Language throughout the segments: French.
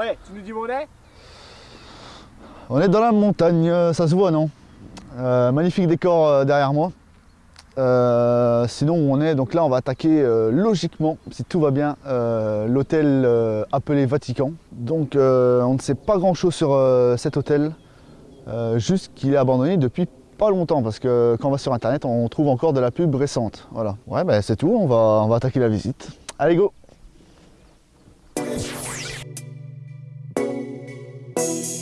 Tu nous dis où on est? On est dans la montagne, euh, ça se voit non? Euh, Magnifique décor euh, derrière moi. Sinon on est, donc là on va attaquer logiquement, si tout va bien, l'hôtel appelé Vatican. Donc on ne sait pas grand chose sur cet hôtel, juste qu'il est abandonné depuis pas longtemps parce que quand on va sur internet on trouve encore de la pub récente. Voilà, ouais ben c'est tout, on va, on va attaquer la visite. Allez go Donc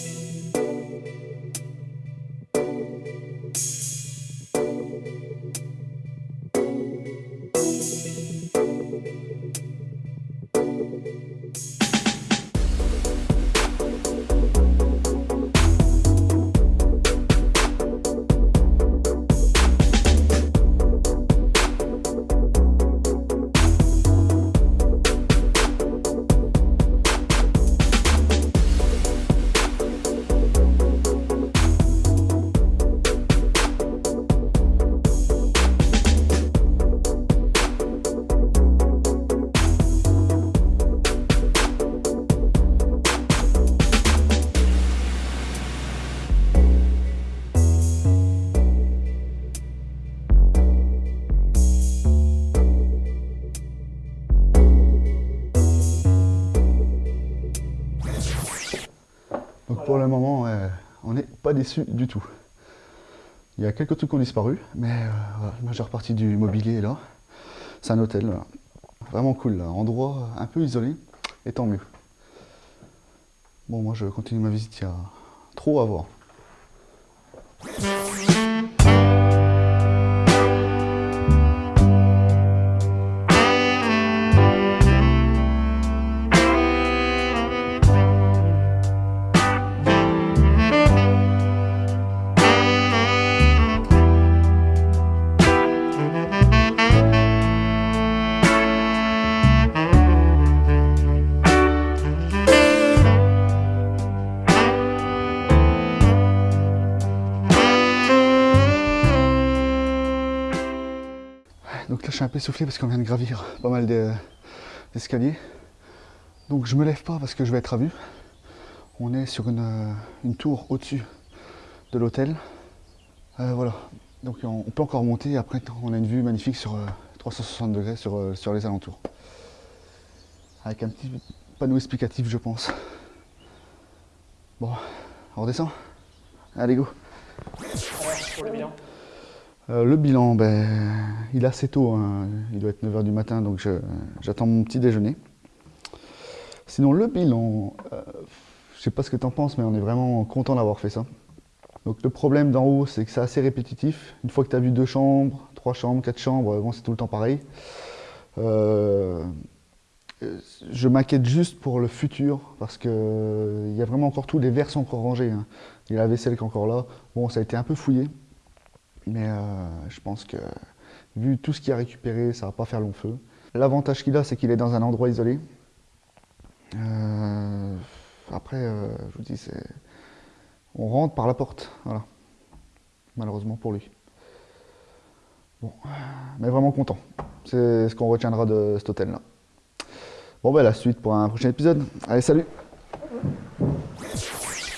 pour le moment, euh, on n'est pas déçu du tout. Il y a quelques trucs qui ont disparu, mais euh, la majeure partie du mobilier est là. C'est un hôtel, vraiment cool, endroit un peu isolé, et tant mieux. Bon, moi je continue ma visite, il y a trop à voir. Donc là je suis un peu essoufflé parce qu'on vient de gravir pas mal de- d'escaliers. Donc je me lève pas parce que je vais être à vue. On est sur une, euh, tour au-dessus de l'hôtel. Euh, voilà. Donc on, peut encore monter après on a une vue magnifique sur euh, 360 degrés sur, euh, sur les alentours. Avec un petit panneau explicatif je pense. Bon, on redescend Allez go. Euh, le bilan, ben, il est assez tôt, hein. il doit être 9h du matin, donc j'attends mon petit déjeuner. Sinon, le bilan, euh, je sais pas ce que tu en penses, mais on est vraiment content d'avoir fait ça. Donc le problème d'en haut, c'est que c'est assez répétitif. Une fois que tu as vu deux chambres, trois chambres, quatre chambres, bon, c'est tout le temps pareil. Euh, je m'inquiète juste pour le futur, parce que euh, y a vraiment encore tout, les verres sont encore rangés. hein. Il y a la vaisselle qui est encore là. Bon, ça a été un peu fouillé. Mais euh, je pense que vu tout ce qu'il a récupéré, ça va pas faire long feu. L'avantage qu'il a, c'est qu'il est dans un endroit isolé. Euh, après, euh, je vous dis, c'est on rentre par la porte, voilà. Malheureusement pour lui. Bon, mais vraiment content. C'est ce qu'on retiendra de cet hôtel-là. Bon, ben la suite pour un prochain épisode. Allez, salut